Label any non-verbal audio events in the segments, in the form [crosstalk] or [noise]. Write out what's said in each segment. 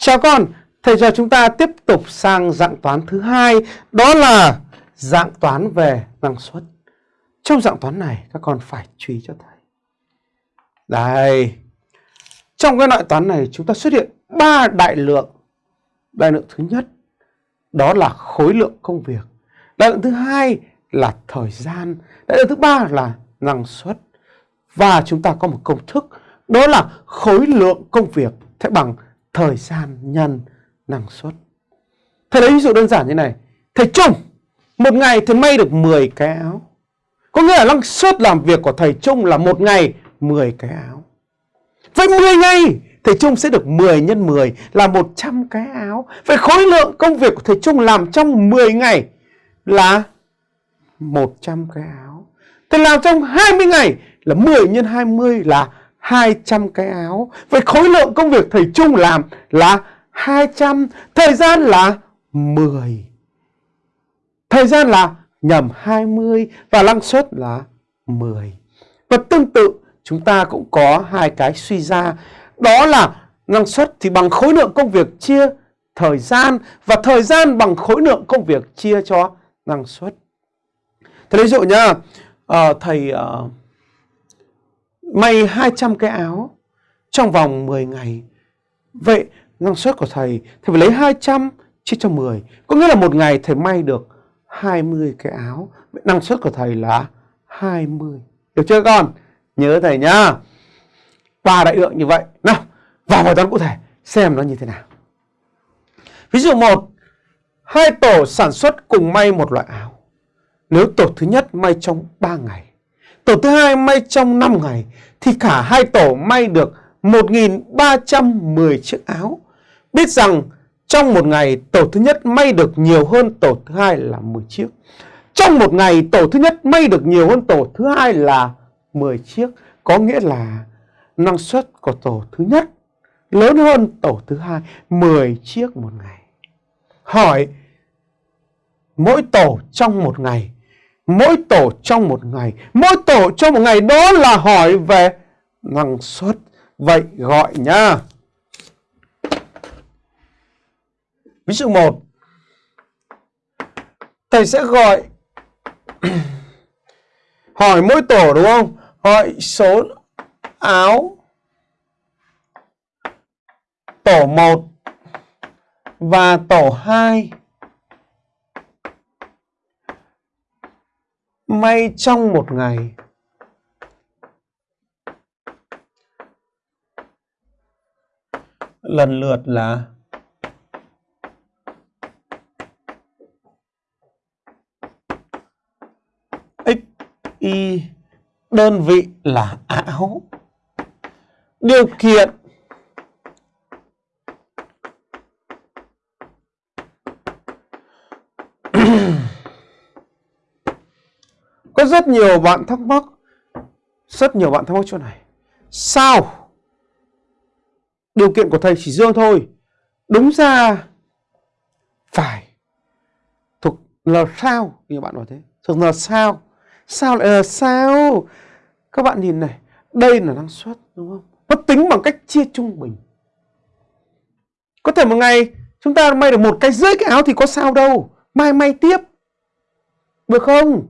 Chào con, thầy cho chúng ta tiếp tục sang dạng toán thứ hai, đó là dạng toán về năng suất. Trong dạng toán này các con phải chú ý cho thầy. Đây. Trong cái loại toán này chúng ta xuất hiện ba đại lượng. Đại lượng thứ nhất đó là khối lượng công việc. Đại lượng thứ hai là thời gian. Đại lượng thứ ba là năng suất. Và chúng ta có một công thức đó là khối lượng công việc sẽ bằng thời gian nhân năng suất. Thầy lấy ví dụ đơn giản như này. Thầy Trung, một ngày thầy may được 10 cái áo. Có nghĩa là năng suất làm việc của thầy Trung là một ngày 10 cái áo. Vậy 10 ngày thầy Trung sẽ được 10 nhân 10 là 100 cái áo. Vậy khối lượng công việc của thầy Trung làm trong 10 ngày là 100 cái áo. Thầy làm trong 20 ngày là 10 nhân 20 là 200 cái áo. Vậy khối lượng công việc thầy Trung làm là 200, thời gian là 10. Thời gian là nhầm 20 và năng suất là 10. Và tương tự chúng ta cũng có hai cái suy ra đó là năng suất thì bằng khối lượng công việc chia thời gian và thời gian bằng khối lượng công việc chia cho năng suất. Thế ví dụ nhá, uh, thầy uh, may 200 cái áo trong vòng 10 ngày. Vậy năng suất của thầy thầy phải lấy 200 chia cho 10. Có nghĩa là một ngày thầy may được 20 cái áo. Vậy năng suất của thầy là 20. Được chưa con? Nhớ thầy nhá. Ba đại lượng như vậy. Nào, vào bài toán cụ thể xem nó như thế nào. Ví dụ một Hai tổ sản xuất cùng may một loại áo. Nếu tổ thứ nhất may trong 3 ngày, tổ thứ hai may trong 5 ngày, thì cả hai tổ may được 1.310 chiếc áo. Biết rằng trong một ngày tổ thứ nhất may được nhiều hơn tổ thứ hai là 10 chiếc. Trong một ngày tổ thứ nhất may được nhiều hơn tổ thứ hai là 10 chiếc. Có nghĩa là năng suất của tổ thứ nhất lớn hơn tổ thứ hai 10 chiếc một ngày. Hỏi mỗi tổ trong một ngày, mỗi tổ trong một ngày, mỗi tổ trong một ngày đó là hỏi về năng suất. Vậy gọi nha. Ví dụ 1. Thầy sẽ gọi [clears throat] hỏi mỗi tổ đúng không? Hỏi số áo tổ 1 và tổ 2 may trong một ngày. Lần lượt là x y, đơn vị là áo điều kiện rất nhiều bạn thắc mắc. Rất nhiều bạn thắc mắc chỗ này. Sao? Điều kiện của thầy chỉ dương thôi. Đúng ra phải. Thuộc là sao? Nhiều bạn nói thế. Thuộc là sao? Sao lại là sao? Các bạn nhìn này, đây là năng suất, đúng không? Nó tính bằng cách chia trung bình. Có thể một ngày chúng ta may được một cái rưỡi cái áo thì có sao đâu. Mai may tiếp. Được không?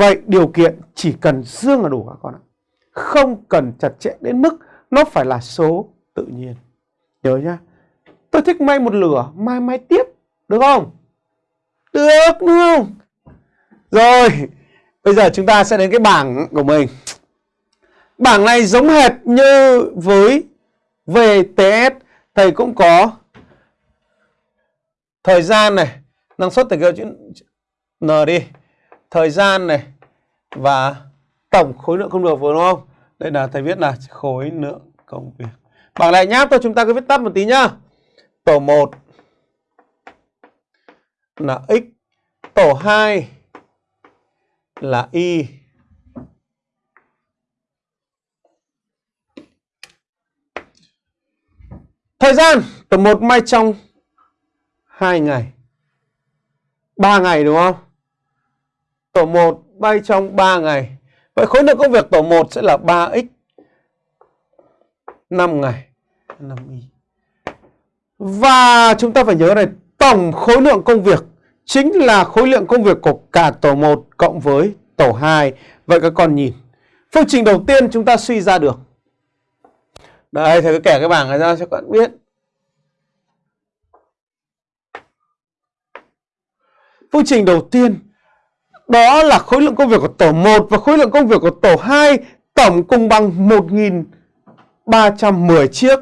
Vậy điều kiện chỉ cần dương là đủ các con ạ? Không cần chặt chẽ đến mức nó phải là số tự nhiên. Nhớ nhá. Tôi thích may một lửa, mai may tiếp, được không? Được, đúng không? Rồi, bây giờ chúng ta sẽ đến cái bảng của mình. Bảng này giống hệt như với VTS thầy cũng có thời gian này. Năng suất thầy kêu chữ N đi. Thời gian này và tổng khối lượng công việc đúng không? Đây là thầy viết là khối lượng công việc. Bảng này nháp thôi chúng ta cứ viết tắt một tí nhá. Tổ 1 là x, tổ 2 là y. Thời gian, tổ 1 may trong 2 ngày. 3 ngày đúng không? Tổ 1 bay trong 3 ngày vậy khối lượng công việc tổ 1 sẽ là 3x 5 ngày 5y Và chúng ta phải nhớ này, tổng khối lượng công việc chính là khối lượng công việc của cả tổ 1 cộng với tổ 2. Vậy các con nhìn, phương trình đầu tiên chúng ta suy ra được. Đây, thầy cứ kẻ cái bảng này ra cho các bạn biết. Phương trình đầu tiên đó là khối lượng công việc của tổ 1 và khối lượng công việc của tổ 2 tổng cùng bằng 1310 chiếc.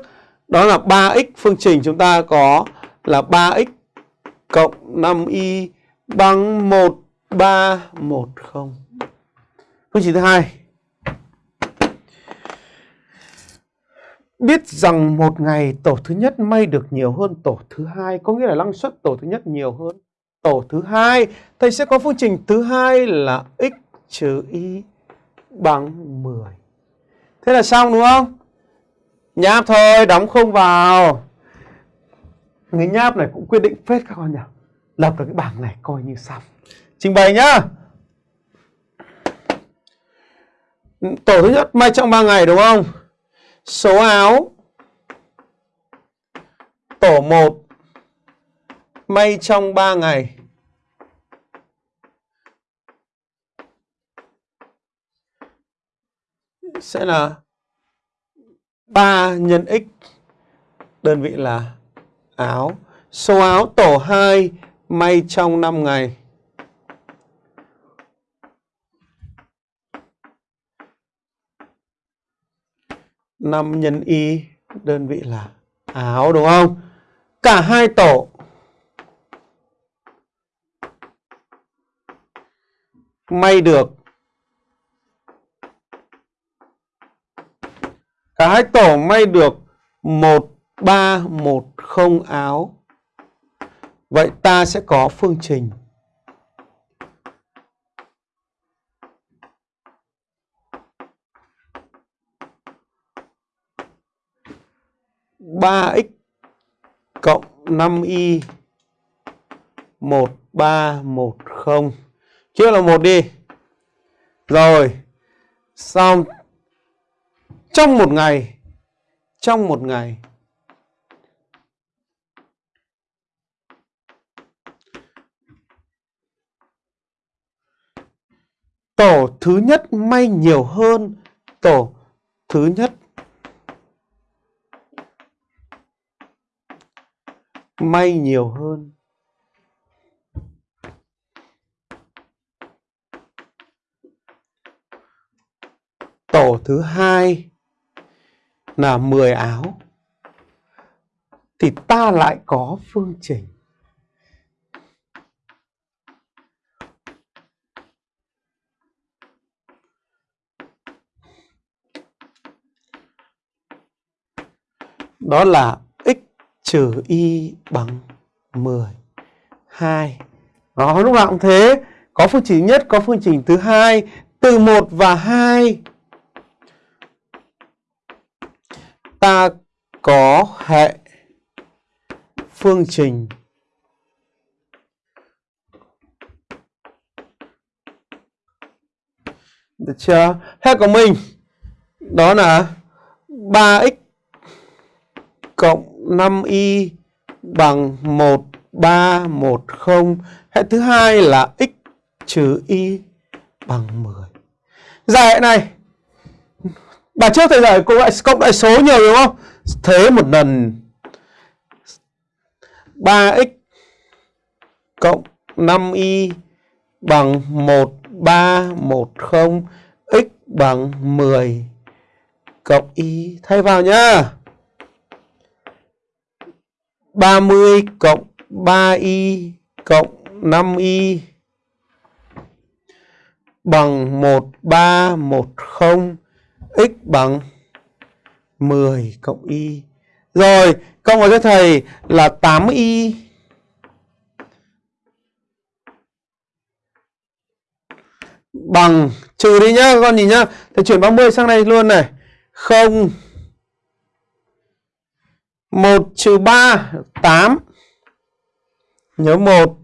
Đó là 3x phương trình chúng ta có là 3x cộng 5y bằng 1310. Phương trình thứ hai. Biết rằng một ngày tổ thứ nhất may được nhiều hơn tổ thứ hai, có nghĩa là năng suất tổ thứ nhất nhiều hơn tổ thứ hai. Thầy sẽ có phương trình thứ hai là x trừ y bằng 10. Thế là xong đúng không? Nháp thôi, đóng không vào. Cái nháp này cũng quyết định phết các con nhỉ. Lập được cái bảng này coi như xong. Trình bày nhá. Tổ thứ nhất may trong 3 ngày đúng không? Số áo tổ 1 may trong 3 ngày. Sẽ là 3 nhân x đơn vị là áo. Số áo tổ 2 may trong 5 ngày. năm nhân y, đơn vị là áo, đúng không? Cả hai tổ may được cả hai tổ may được một ba một không áo. Vậy ta sẽ có phương trình. ba x cộng năm y một ba một không. Trước là một đi. Rồi, xong trong một ngày, trong một ngày. Tổ thứ nhất may nhiều hơn tổ thứ nhất. May nhiều hơn. Tổ thứ hai là 10 áo, thì ta lại có phương trình. Đó là x trừ y bằng 10 2 đó lúc nào cũng thế. Có phương trình nhất, có phương trình thứ hai, từ 1 và 2 ta có hệ phương trình Được chưa? Hệ của mình, đó là 3x cộng 5y bằng 1310. Hệ thứ hai là x trừ y bằng 10. Giải dạ, hệ này Bài trước thầy giải cộng lại cộng đại số nhiều, đúng không? Thế một lần 3x cộng 5y bằng 1310 x bằng 10 cộng y thay vào nhá. 30 cộng 3y cộng 5y bằng 1310 x bằng 10 cộng y. Rồi, cộng vào cho thầy là 8y bằng trừ đi nhá, con nhìn nhá. Thầy chuyển 30 sang đây luôn này. 0 1 trừ 3 8 Nhớ 1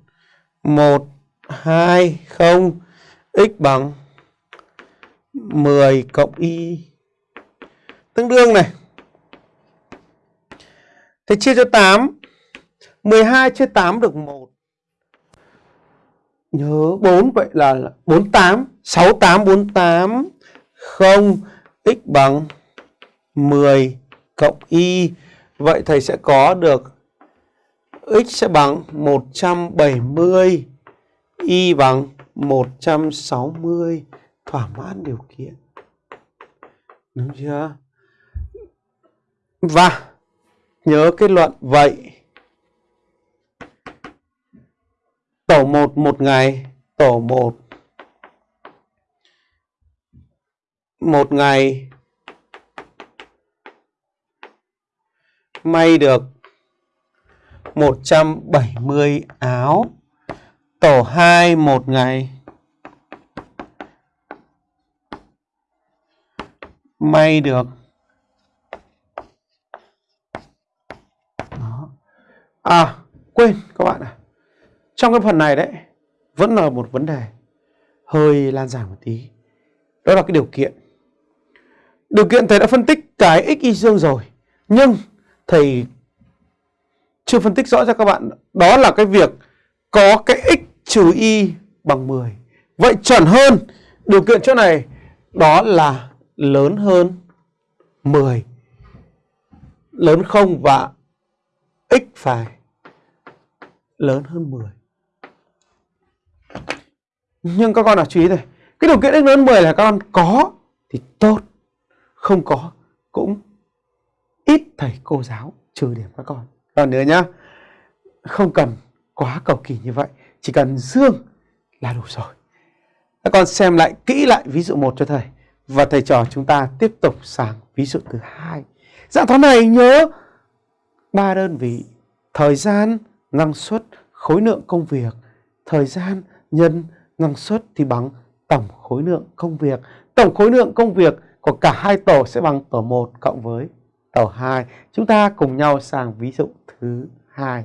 1 2 0 x bằng 10 cộng y tương đương này. Thế chia cho 8 12 chia 8 được 1. Nhớ 4 vậy là 48, 68 48 0 x bằng 10 cộng y. Vậy thầy sẽ có được x sẽ bằng 170, y bằng 160 thỏa mãn điều kiện. Đúng chưa? Và nhớ kết luận vậy tổ 1 một ngày, tổ 1 một ngày may được 170 áo. Tổ 2 một ngày may được. Đó. À quên, các bạn à Trong cái phần này đấy, Vẫn là một vấn đề Hơi lan giải một tí. Đó là cái điều kiện. Điều kiện thầy đã phân tích cái x, y, dương rồi, Nhưng thầy chưa phân tích rõ cho các bạn. Đó là cái việc Có cái x trừ y bằng 10 Vậy chuẩn hơn Điều kiện chỗ này, Đó là lớn hơn 10 lớn 0 và x phải lớn hơn 10 nhưng các con đã chú ý này, cái điều kiện x lớn 10 là các con có thì tốt, không có cũng ít thầy cô giáo trừ điểm các con. Còn nữa nhá, không cần quá cầu kỳ như vậy, chỉ cần dương là đủ rồi. Các con xem lại, kỹ lại ví dụ một cho thầy và thầy trò chúng ta tiếp tục sang ví dụ thứ hai. Dạng toán này nhớ ba đơn vị thời gian, năng suất, khối lượng công việc. Thời gian nhân năng suất thì bằng tổng khối lượng công việc. Tổng khối lượng công việc của cả hai tổ sẽ bằng tổ 1 cộng với tổ 2. Chúng ta cùng nhau sang ví dụ thứ hai.